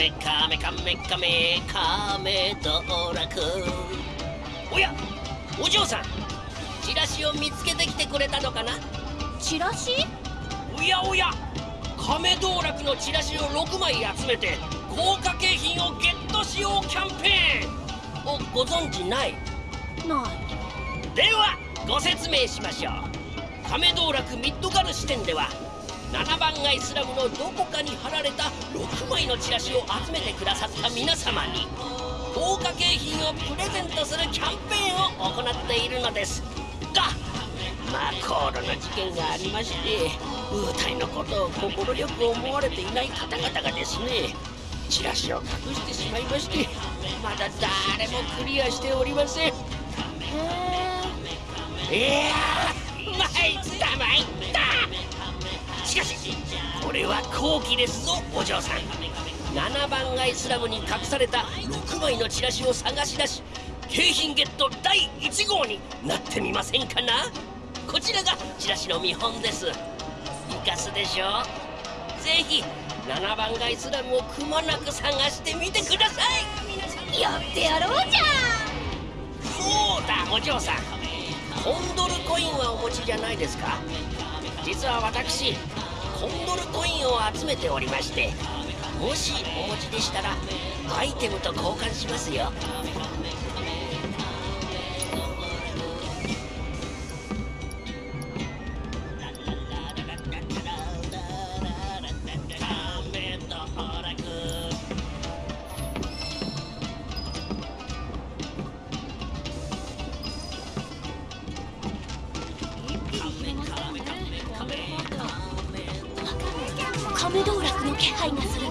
メカメカメカメカメ道楽。おやお嬢さんチラシを見つけてきてくれたのかな？チラシ？おやおや亀道楽のチラシを6枚集めて豪華景品をゲットしようキャンペーン。をご存知ない？ない。ではご説明しましょう。亀道楽ミッドガル支店では7番街スラムのどこかに貼られた6枚のチラシを集めてくださった皆様に豪華景品をプレゼントするキャンペーンを行っているのです。がまあ高度な事件がありましてウータイのことを快く思われていない方々がですねチラシを隠してしまいましてまだ誰もクリアしておりません。へいやー参った参った。これは好機ですぞお嬢さん。7番街スラムに隠された6枚のチラシを探し出し景品ゲット第1号になってみませんかな？こちらがチラシの見本です。生かすでしょ？うぜひ7番街スラムをくまなく探してみてください。やってやろうじゃそうだお嬢さん。コンドルコインはお持ちじゃないですか？実は私コンドルコインを集めておりましてもしお持ちでしたらアイテムと交換しますよ。気配がする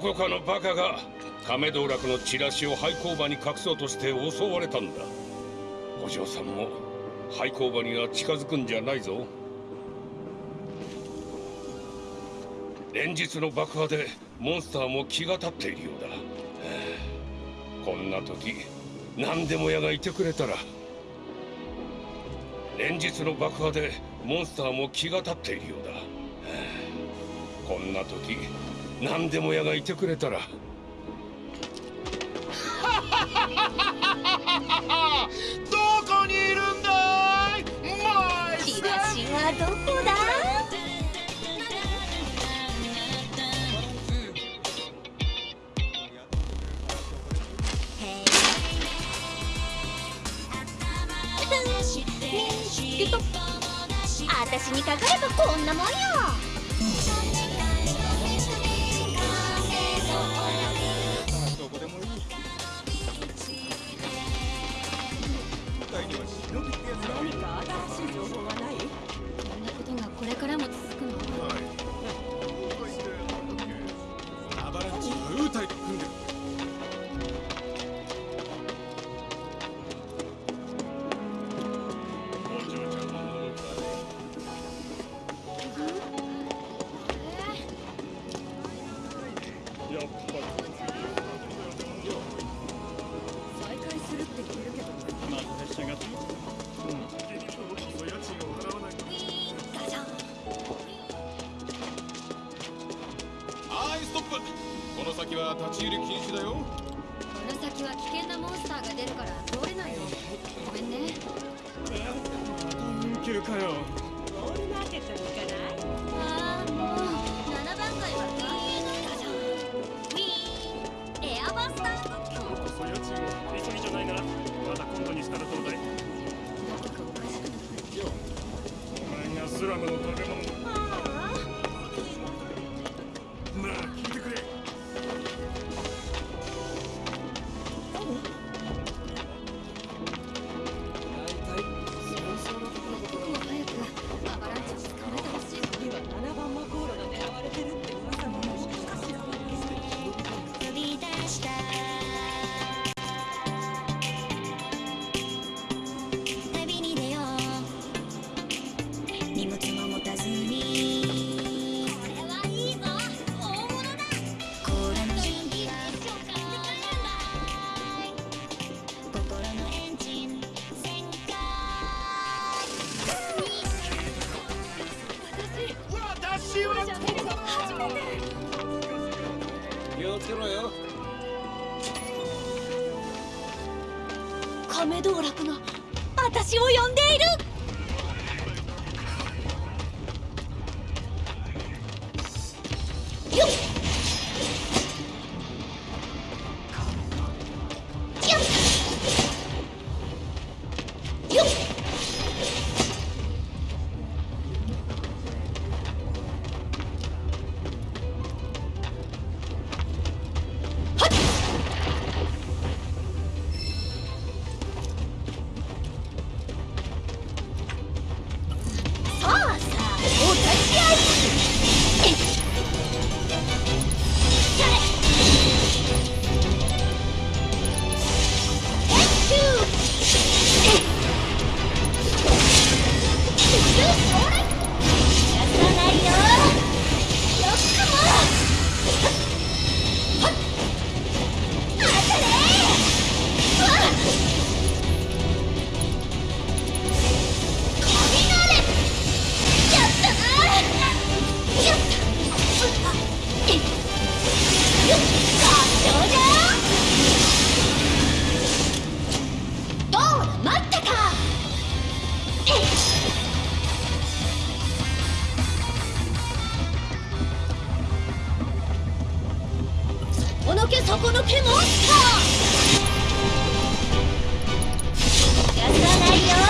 どこかのバカが亀道楽のチラシを廃工場に隠そうとして襲われたんだ。お嬢さんも廃工場には近づくんじゃないぞ。連日の爆破でモンスターも気が立っているようだ。はあこんな時何でも屋がいてくれたら。連日の爆破でモンスターも気が立っているようだ。はあこんな時何でも屋がいてくれたら。どこにいるんだい？マイチラシはどこだ？見つけた私にかかればこんなもんよからもけそこの毛逃がさないよ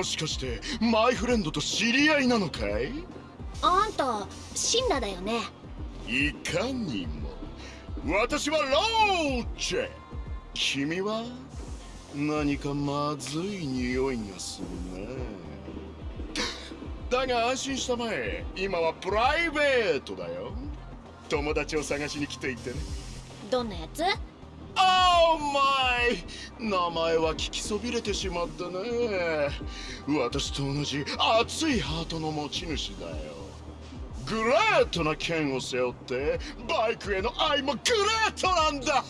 もしかしてマイフレンドと知り合いなのかい？あんたシンナだよね？いかにも。私はローチェ。君は何かまずい匂いがするね。だが安心したまえ。今はプライベートだよ。友達を探しに来ていてね。どんなやつ？Oh my! 名前は聞きそびれてしまったね。私と同じ熱いハートの持ち主だよ。グレートな剣を背負ってバイクへの愛もグレートなんだ。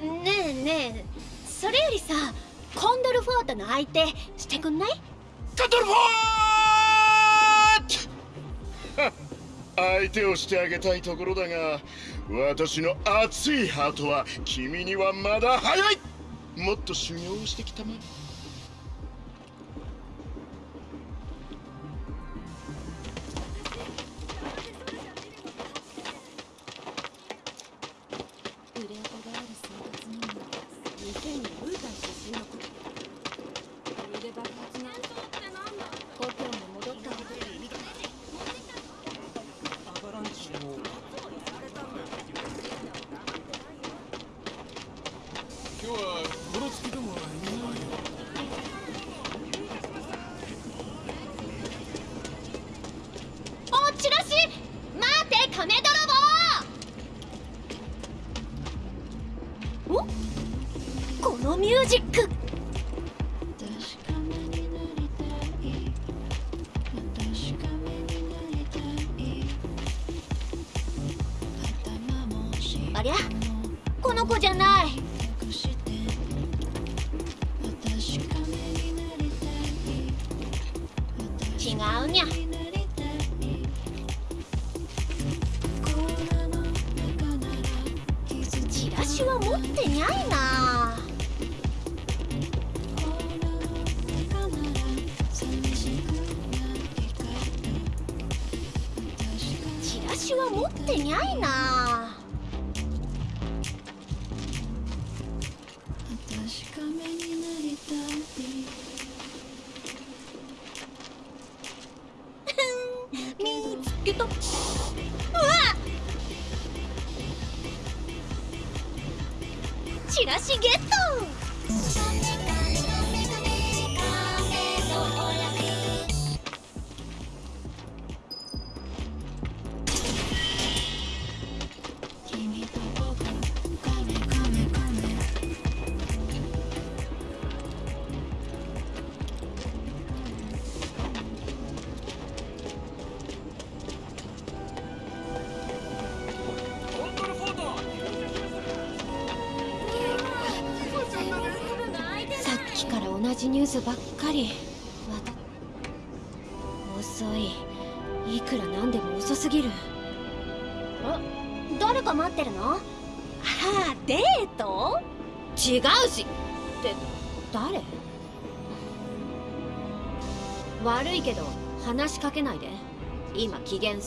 ねえねえそれよりさコンドルフォートの相手してくんない？カトルフォート！相手をしてあげたいところだが私の熱いハートは君にはまだ早い。もっと修行をしてきたまえ。チラシゲット。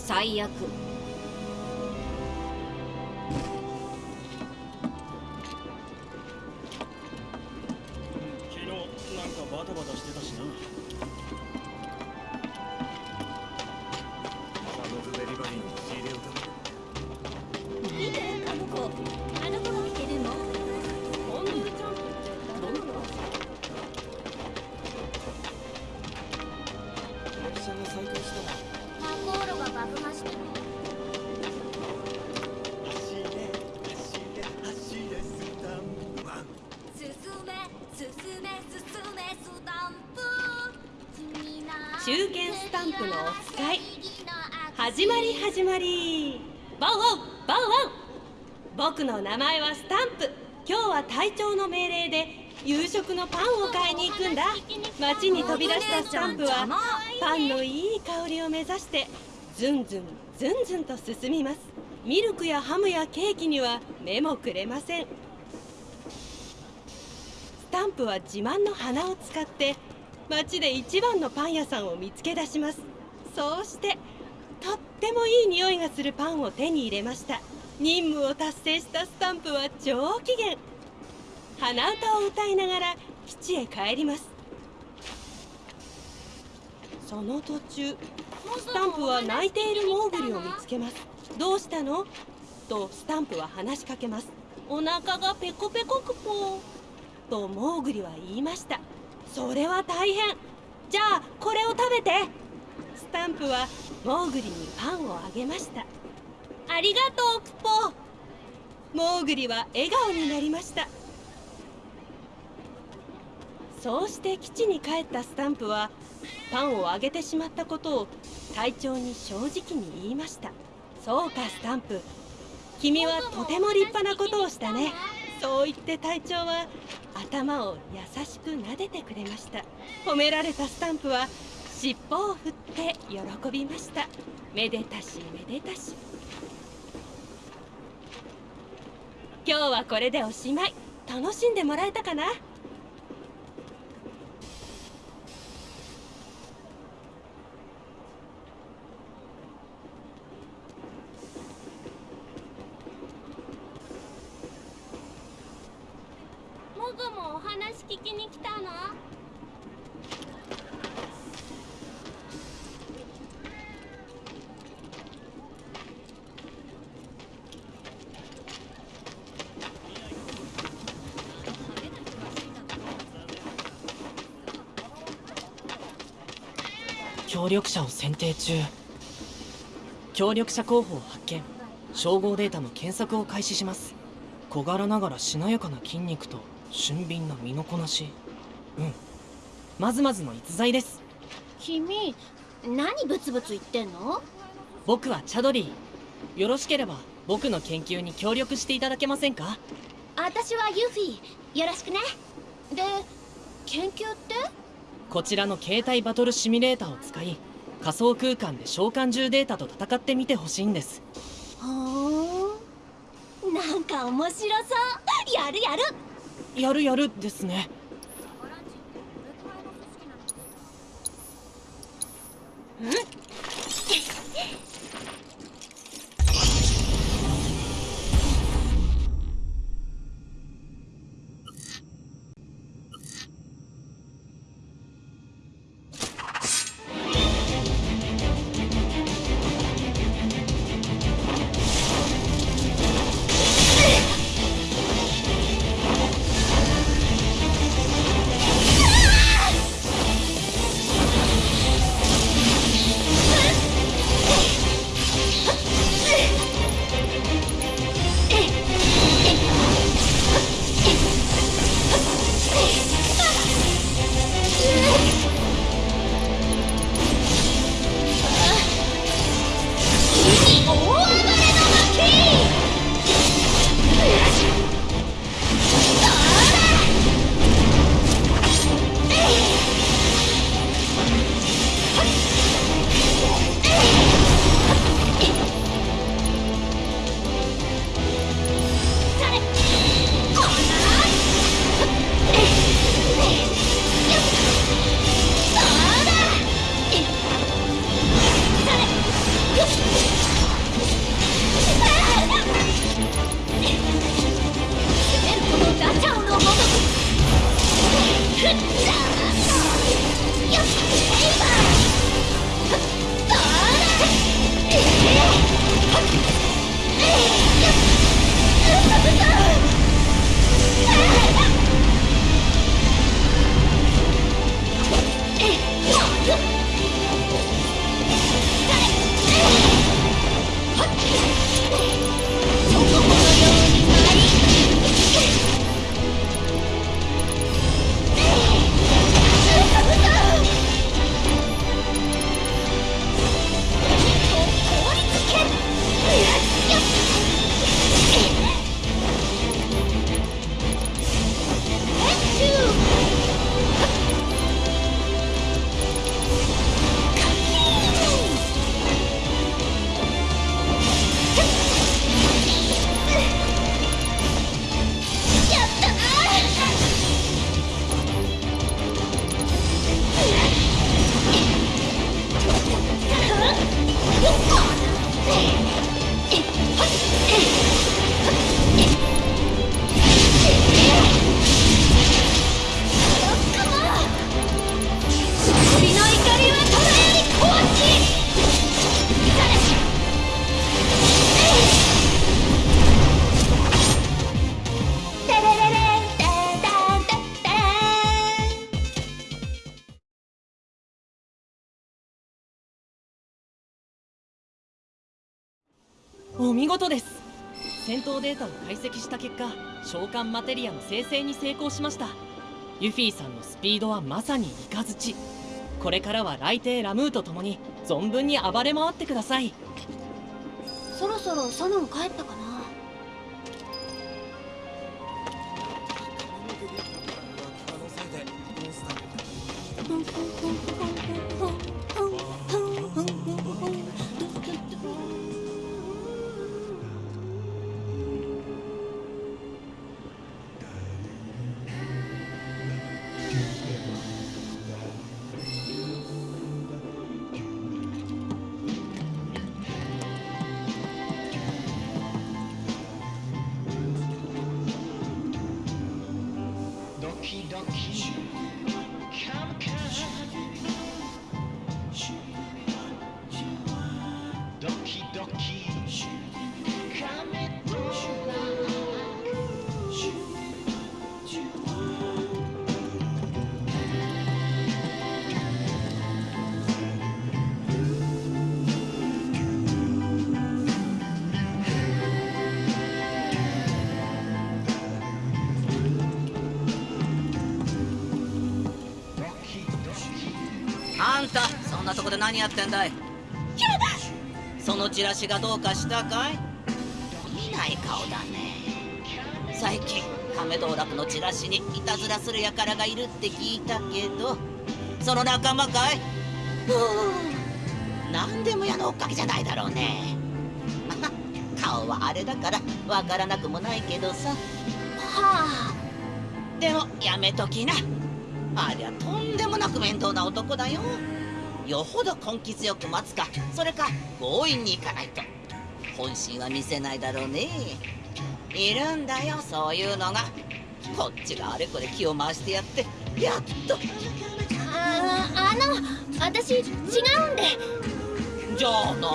最悪。名前はスタンプ。今日は隊長の命令で夕食のパンを買いに行くんだ。街に飛び出したスタンプはパンのいい香りを目指してずんずんずんずんと進みます。ミルクやハムやケーキには目もくれません。スタンプは自慢の鼻を使って街で一番のパン屋さんを見つけ出します。そうしてとってもいい匂いがするパンを手に入れました。任務を達成したスタンプは上機嫌。鼻歌を歌いながら基地へ帰ります。その途中スタンプは泣いているモーグリを見つけます。どうしたの？とスタンプは話しかけます。お腹がペコペコクポとモーグリは言いました。それは大変。じゃあこれを食べて。スタンプはモーグリにパンをあげました。ありがとうクポ。モーグリは笑顔になりました。そうして基地に帰ったスタンプはパンをあげてしまったことを隊長に正直に言いました。そうかスタンプ。君はとても立派なことをしたね。そう言って隊長は頭を優しく撫でてくれました。褒められたスタンプは尻尾を振って喜びました。めでたしめでたし。今日はこれでおしまい。楽しんでもらえたかな？もぐもお話聞きに来たの？協力者を選定中。協力者候補を発見。照合データの検索を開始します。小柄ながらしなやかな筋肉と俊敏な身のこなし。うん。まずまずの逸材です。君何ブツブツ言ってんの？僕はチャドリー。よろしければ僕の研究に協力していただけませんか？私はユフィよろしくね。で研究って？こちらの携帯バトルシミュレーターを使い仮想空間で召喚獣データと戦ってみてほしいんです。ほーんなんか面白そう。やるやる。やるやるですねことです。戦闘データを解析した結果召喚マテリアの生成に成功しました。ユフィさんのスピードはまさにイカズチこれからは雷帝ラムーと共に存分に暴れ回ってください。そろそろサノン帰ったか？何やってんだい？そのチラシがどうかしたかい？見ない顔だね。最近亀道楽のチラシにいたずらする輩がいるって聞いたけどその仲間かい？ふう何でも矢の追っかけじゃないだろうね。顔はあれだからわからなくもないけどさ。はあ。でもやめときな。ありゃとんでもなく面倒な男だよ。よほど根気強く待つか。それか強引に行かないと本心は見せないだろうね。いるんだよそういうのが。こっちがあれこれ気を回してやって。やっと。ああの私違うんで。じゃあなんだ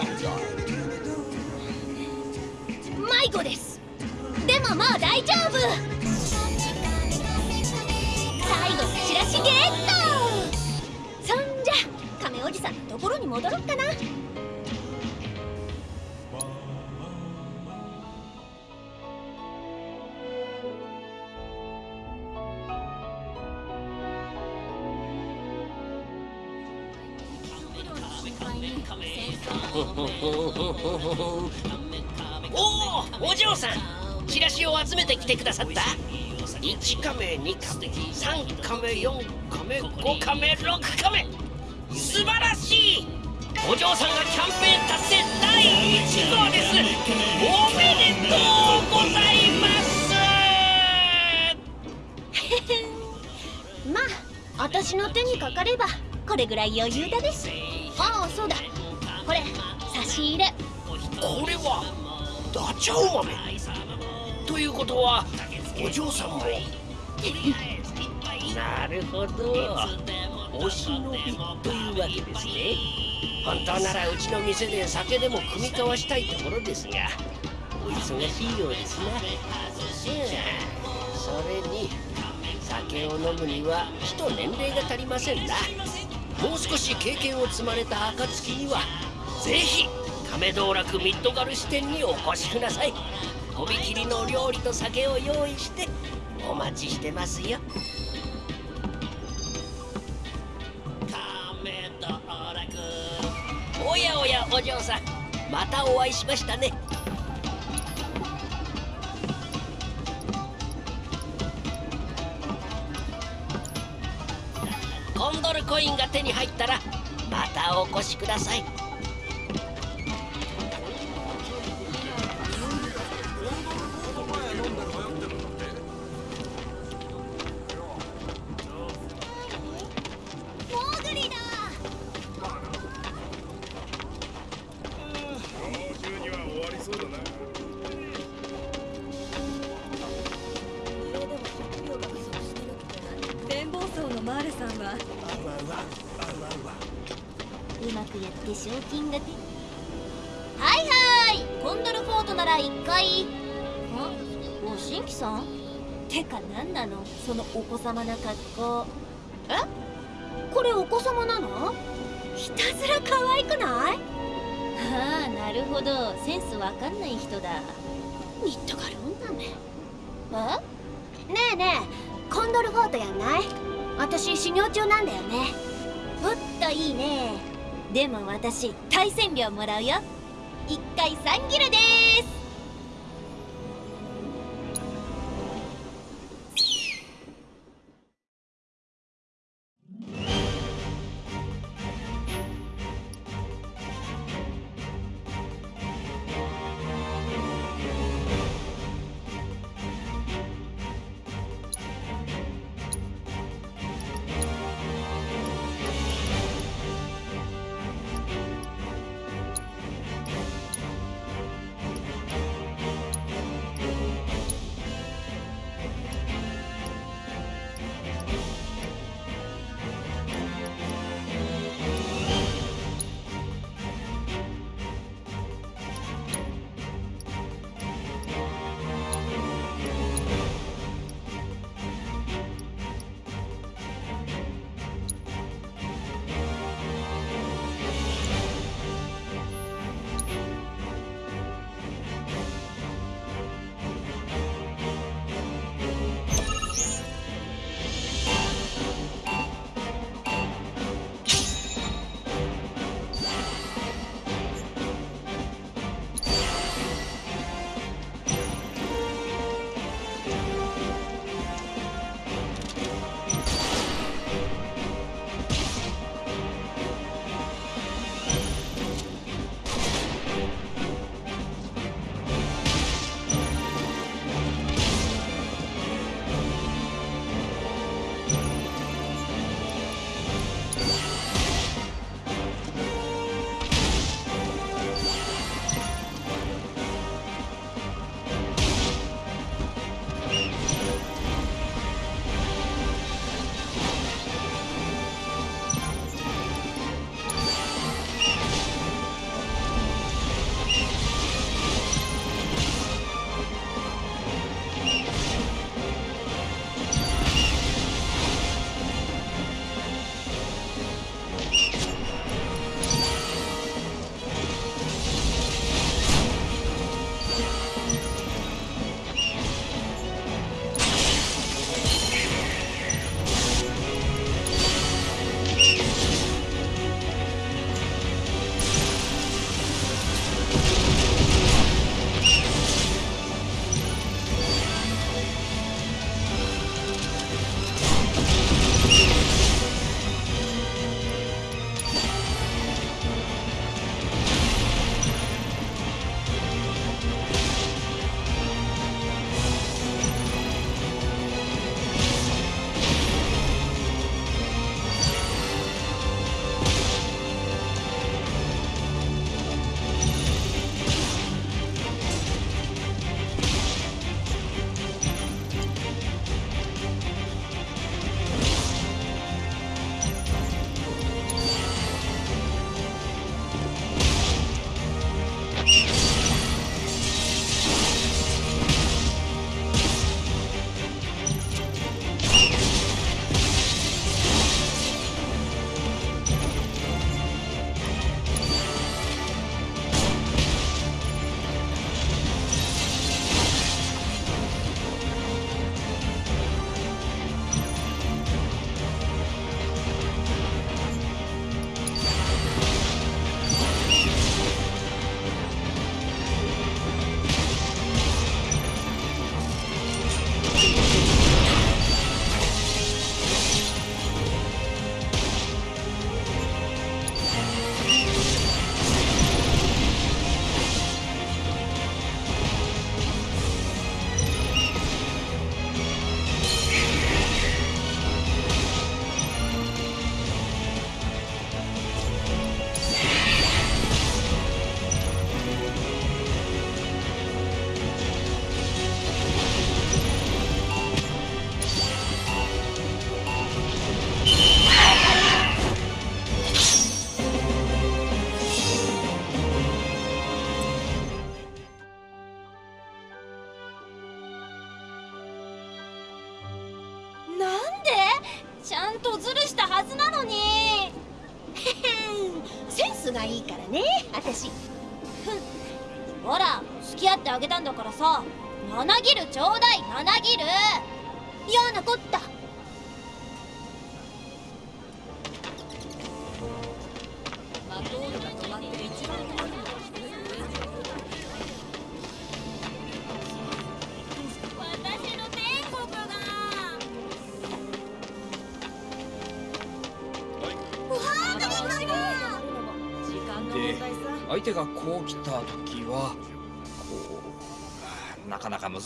迷子です。でももう大丈夫。最後のチラシゲットさんのところに戻ろっかな。おおお嬢さんチラシを集めてきてくださった。1カメ2カメ3カメ4カメ5カメ6カメ。素晴らしい。お嬢さんがキャンペーン達成第1号ですおめでとうございます。まあ私の手にかかればこれぐらい余裕だです。ああそうだ。これ差し入れ。これはダチャウ豆ということはお嬢さんもなるほどお忍びというわけですね。本当ならうちの店で酒でも酌み交わしたいところですがお忙しいようですな。うんそれに酒を飲むには火と年齢が足りませんな。もう少し経験を積まれた暁にはぜひ亀道楽ミッドガル支店にお越しください。とびきりの料理と酒を用意してお待ちしてますよ。お嬢さんまたお会いしましたね。コンドルコインが手に入ったらまたお越しください。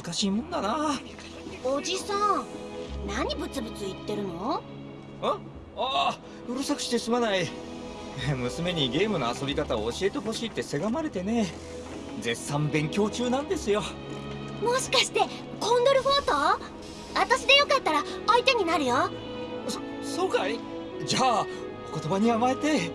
難しいもんだな。おじさん何ブツブツ言ってるの？ああうるさくしてすまない。娘にゲームの遊び方を教えてほしいってせがまれてね。絶賛勉強中なんですよ。もしかしてコンドルフォート？私でよかったら相手になるよ。そそうかい？じゃあお言葉に甘えて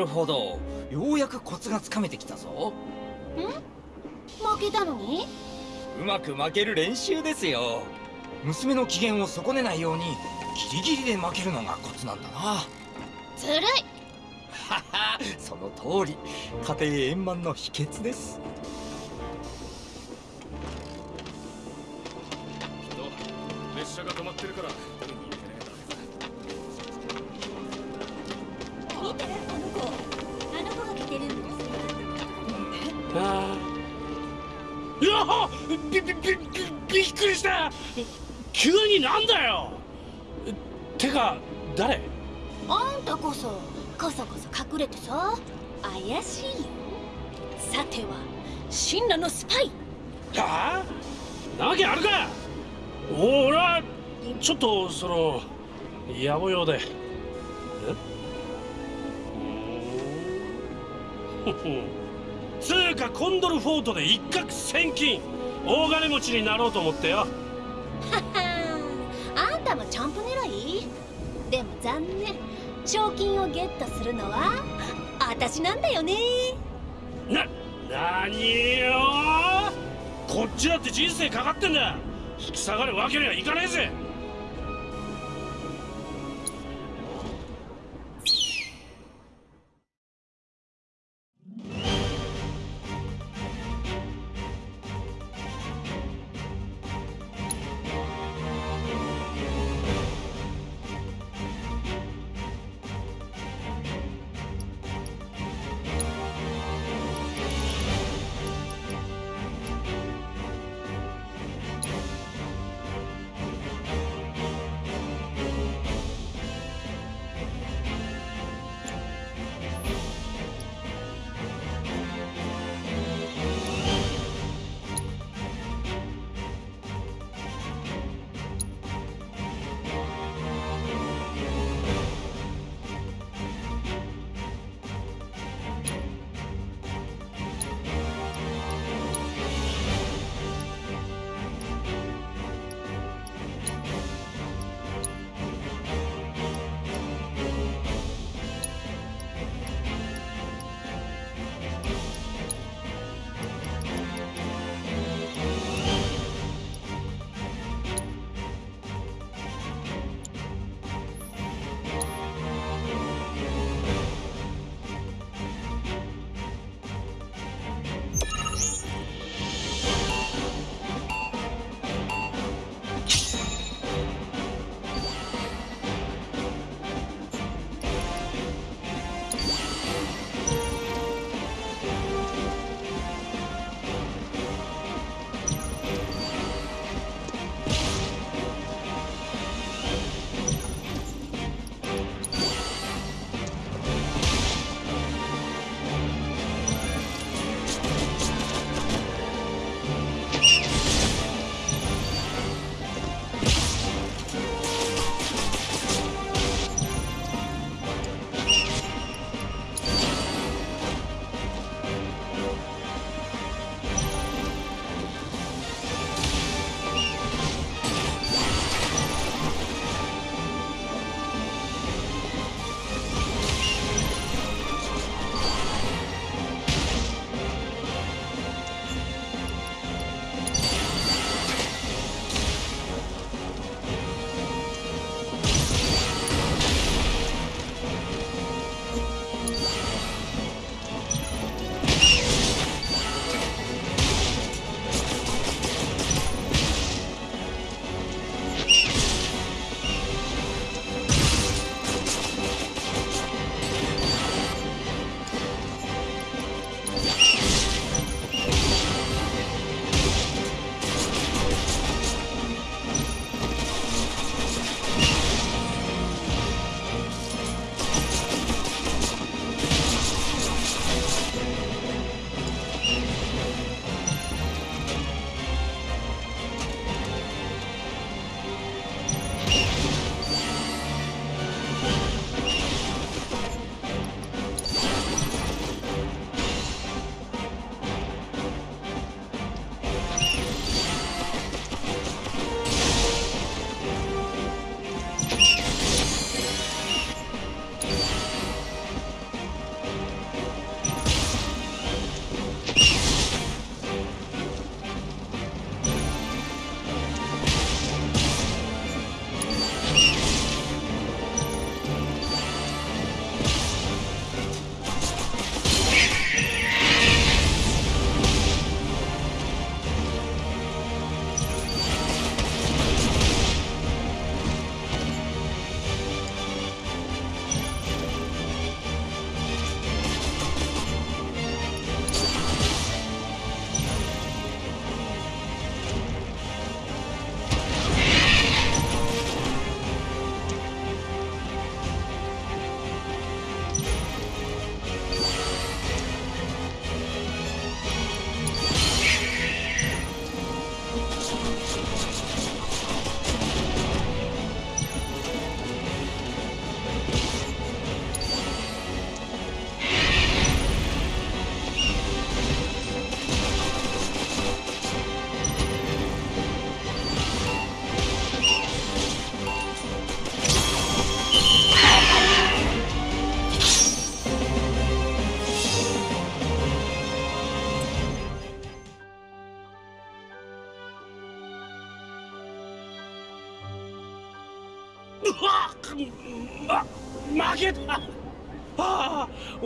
るほど。ようやくコツがつかめてきたぞ。負けたのに？うまく負ける練習ですよ。娘の機嫌を損ねないようにギリギリで負けるのがコツなんだな。ずるい。ははその通り。家庭円満の秘訣です野暮用で。え？ふんつうかコンドルフォートで一攫千金。大金持ちになろうと思ってよ。あんたもチャンプ狙い？でも残念。賞金をゲットするのは私なんだよね。な、なによ？こっちだって人生かかってんだ。引き下がるわけにはいかねえぜ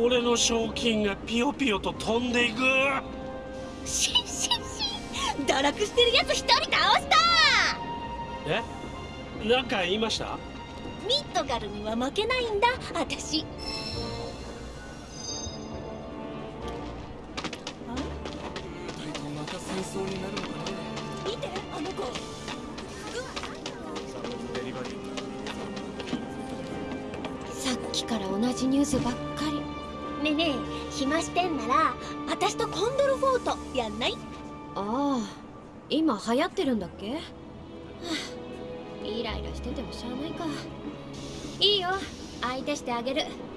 俺の賞金がピヨピヨと飛んでいく。シンシンシン。堕落してるやつ一人倒した。え？なんか言いました？ミッドガルには負けないんだ。私今流行ってるんだっけ、はあ、イライラしててもしゃあないか。いいよ。相手してあげる「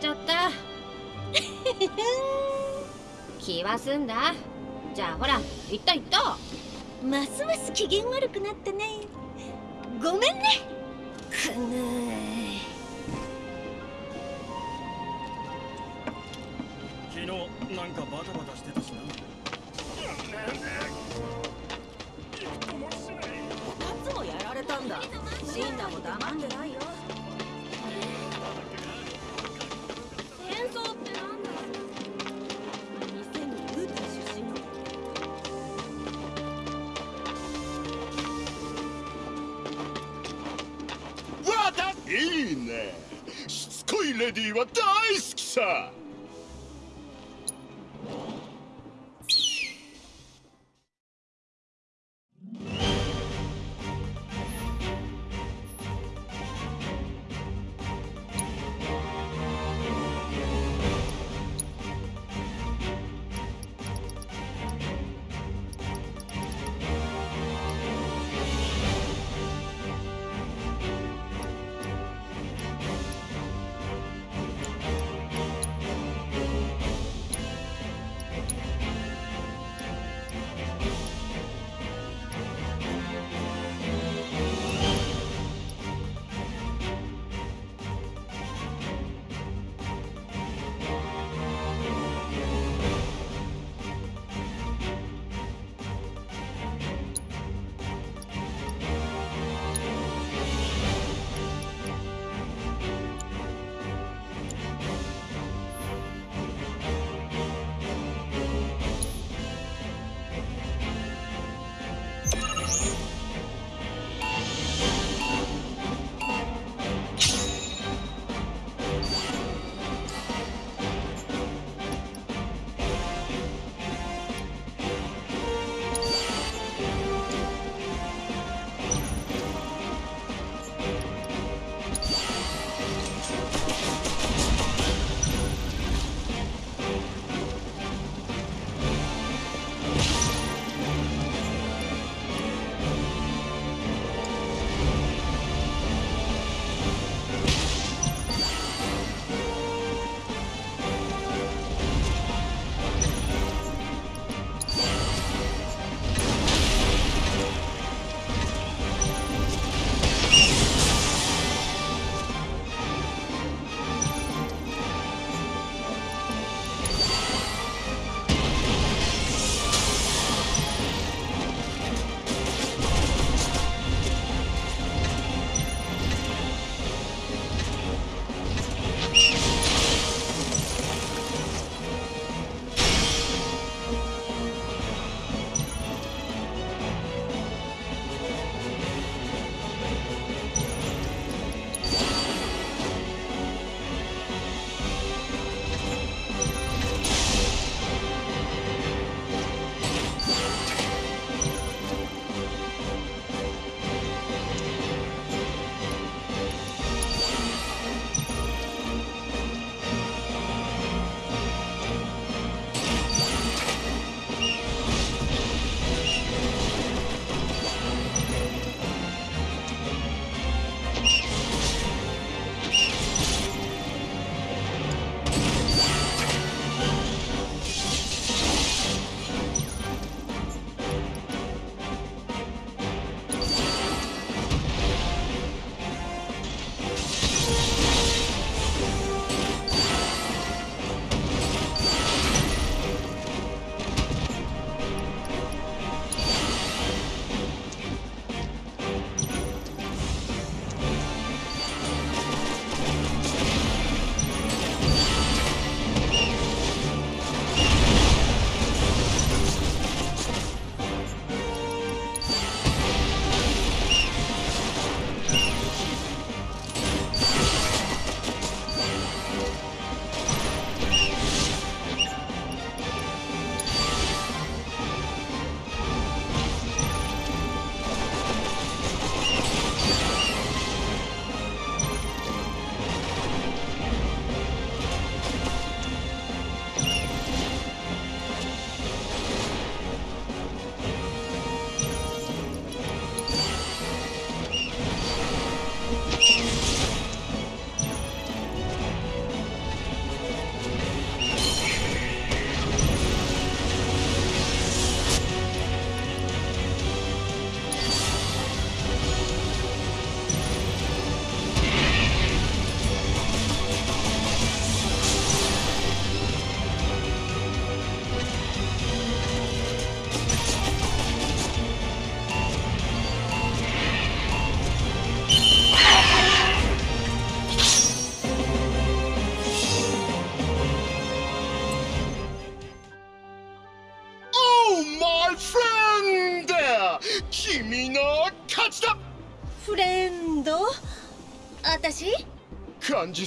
ちゃった。気は済んだ。レディは大好きさ。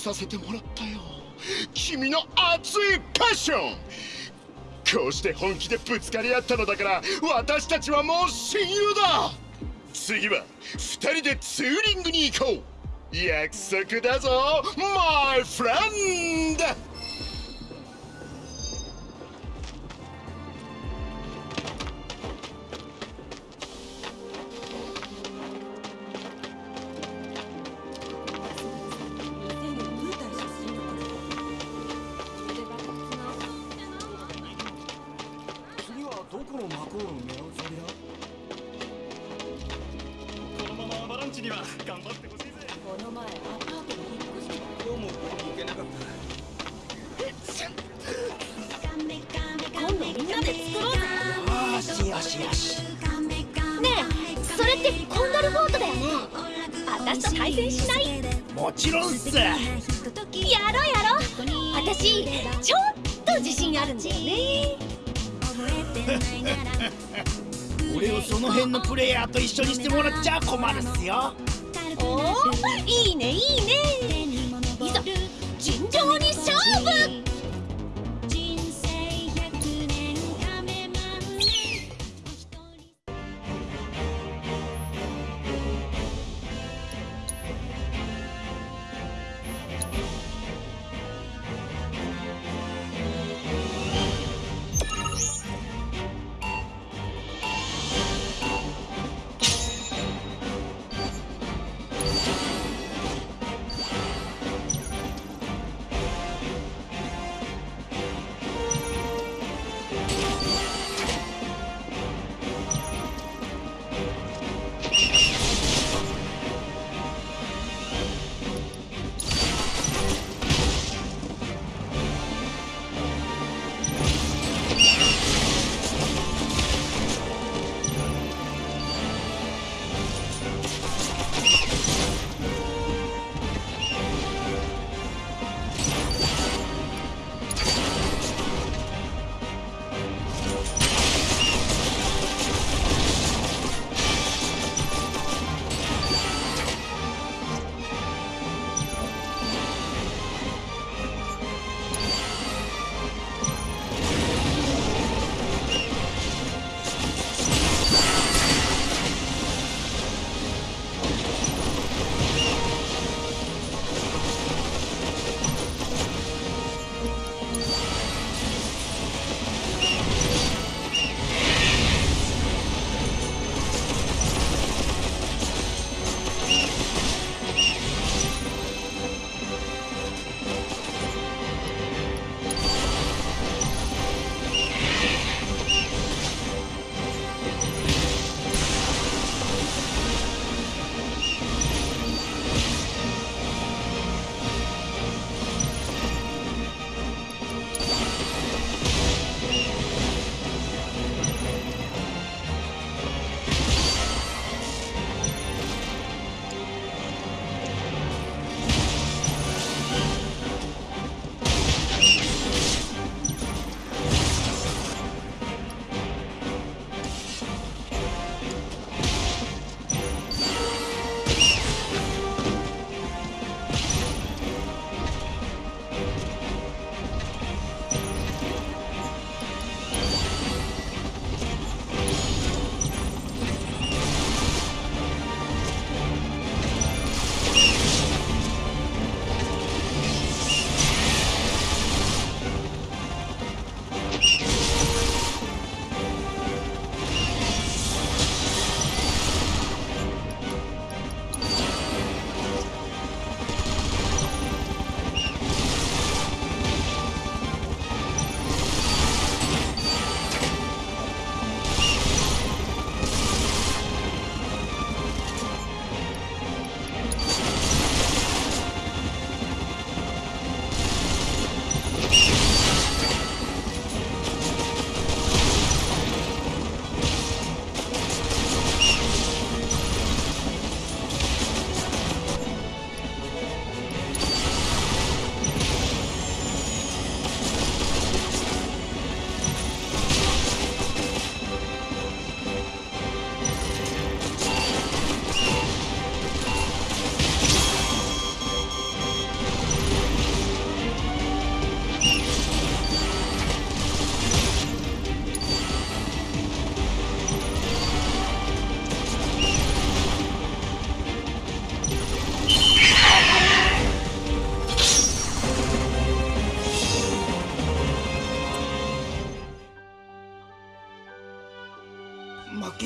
させてもらったよ。君の熱いパッション。こうして本気でぶつかり合ったのだから私たちはもう親友だ。次は2人でツーリングに行こう。約束だぞマイフレンド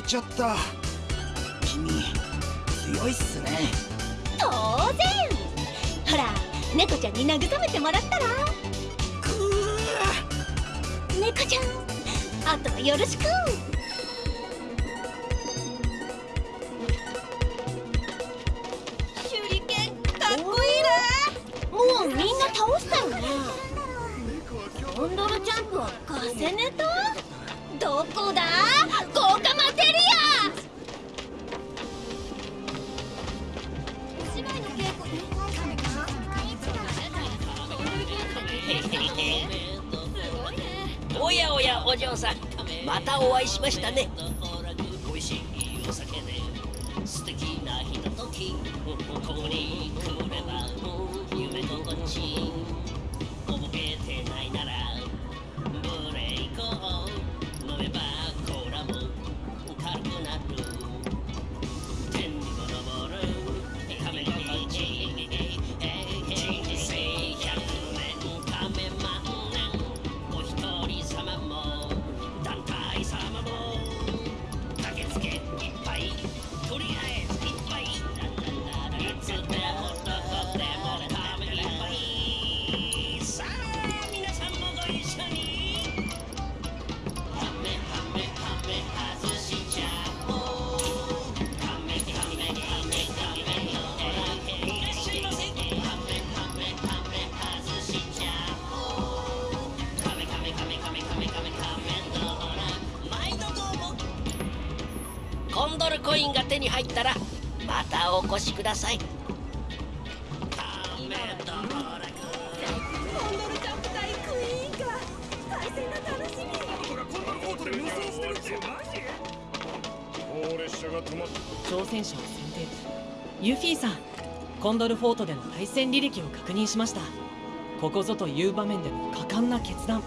ちゃった。君強いっすね。当然。ほら猫ちゃんに慰めてもらったら。猫ちゃんあとはよろしく。手裏剣かっこいいなもうみんな倒したよね。コンドルジャンプはガセネタどこだ？嬢さんまたお会いしましたね。ルフォートでの対戦履歴を確認しました。ここぞという場面での果敢な決断。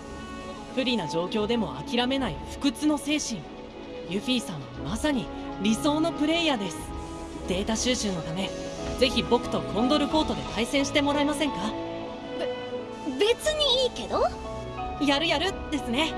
不利な状況でも諦めない不屈の精神。ユフィさんはまさに理想のプレイヤーです。データ収集のため。ぜひ僕とコンドルフォートで対戦してもらえませんか？別にいいけど？やるやるですね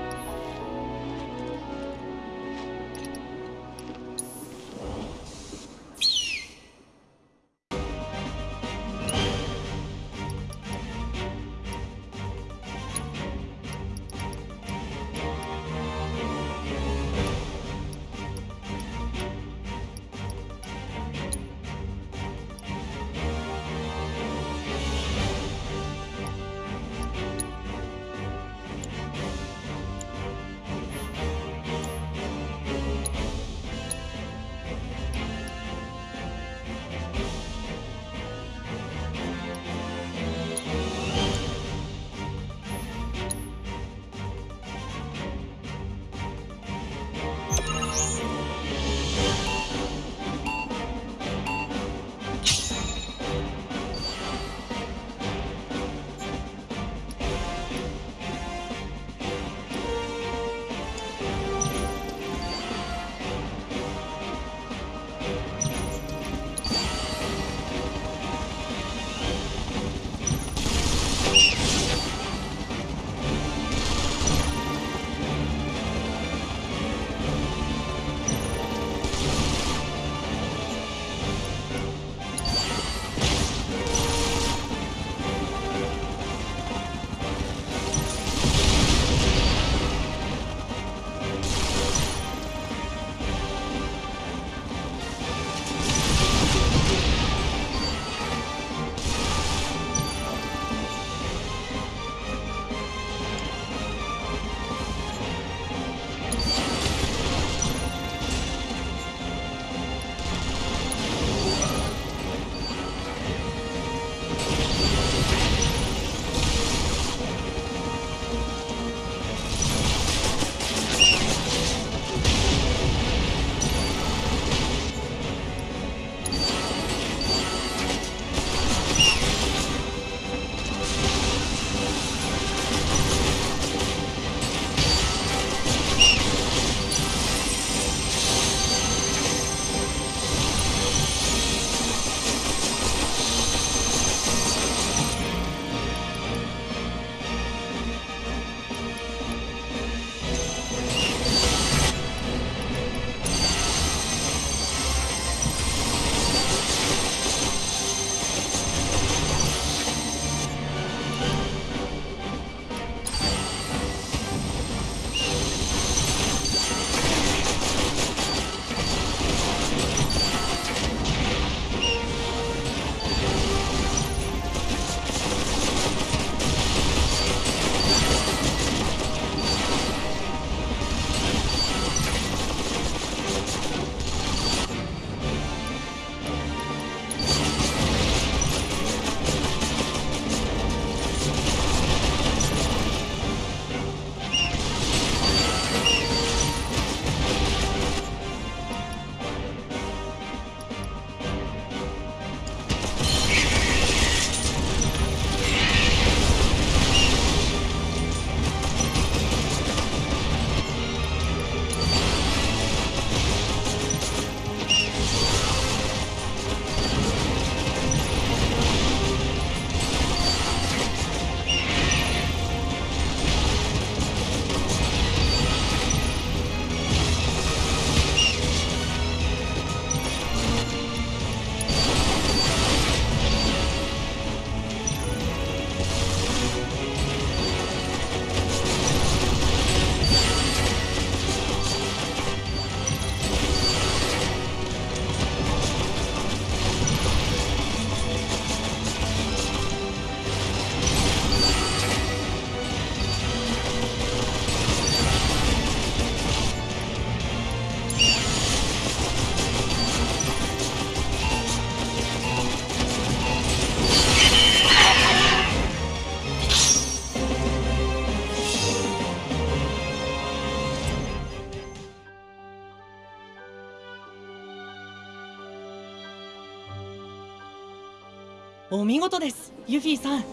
お見事ですユフィさん。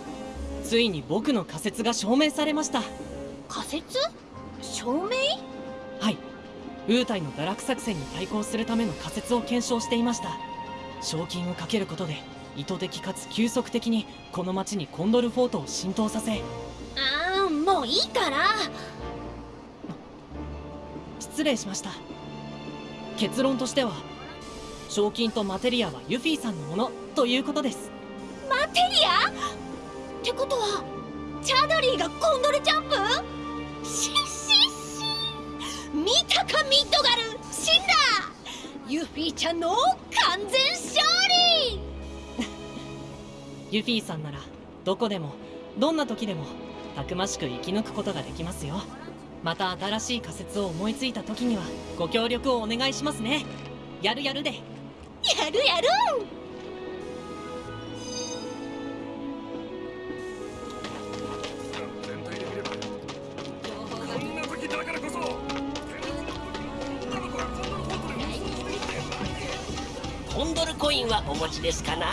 ついに僕の仮説が証明されました。仮説？証明？はい。ウータイの堕落作戦に対抗するための仮説を検証していました。賞金をかけることで意図的かつ急速的にこの町にコンドルフォートを浸透させ。ああもういいから。失礼しました。結論としては賞金とマテリアはユフィさんのものということですマテリア？ってことはチャドリーがコンドルジャンプ？シッシッシ見たかミッドガル？死んだ！ユフィちゃんの完全勝利！ユフィさんならどこでもどんな時でもたくましく生き抜くことができますよ。また新しい仮説を思いついた時にはご協力をお願いしますね。やるやる！でやるやるはお持ちですかな？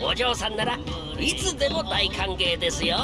お嬢さんならいつでも大歓迎ですよ。